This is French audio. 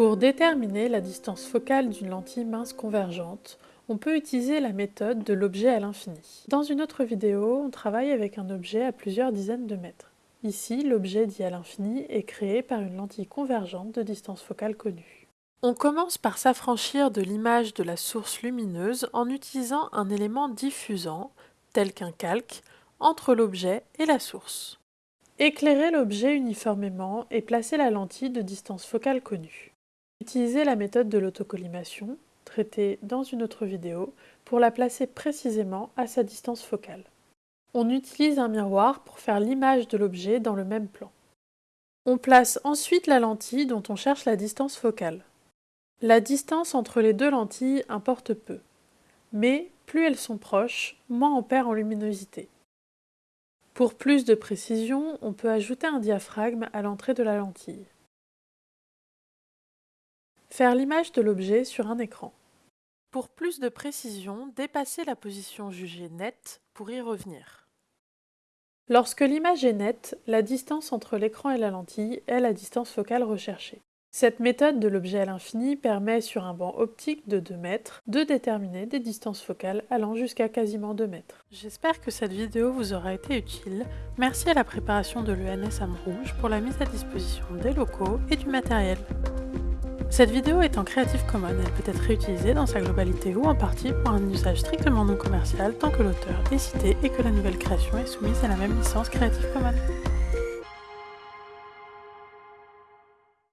Pour déterminer la distance focale d'une lentille mince convergente, on peut utiliser la méthode de l'objet à l'infini. Dans une autre vidéo, on travaille avec un objet à plusieurs dizaines de mètres. Ici, l'objet dit à l'infini est créé par une lentille convergente de distance focale connue. On commence par s'affranchir de l'image de la source lumineuse en utilisant un élément diffusant, tel qu'un calque, entre l'objet et la source. Éclairer l'objet uniformément et placer la lentille de distance focale connue. Utilisez la méthode de l'autocollimation, traitée dans une autre vidéo, pour la placer précisément à sa distance focale. On utilise un miroir pour faire l'image de l'objet dans le même plan. On place ensuite la lentille dont on cherche la distance focale. La distance entre les deux lentilles importe peu, mais plus elles sont proches, moins on perd en luminosité. Pour plus de précision, on peut ajouter un diaphragme à l'entrée de la lentille. Faire l'image de l'objet sur un écran. Pour plus de précision, dépassez la position jugée nette pour y revenir. Lorsque l'image est nette, la distance entre l'écran et la lentille est la distance focale recherchée. Cette méthode de l'objet à l'infini permet sur un banc optique de 2 mètres de déterminer des distances focales allant jusqu'à quasiment 2 mètres. J'espère que cette vidéo vous aura été utile. Merci à la préparation de l'ENS Rouge pour la mise à disposition des locaux et du matériel. Cette vidéo est en Creative Commons, elle peut être réutilisée dans sa globalité ou en partie pour un usage strictement non commercial tant que l'auteur est cité et que la nouvelle création est soumise à la même licence Creative Commons.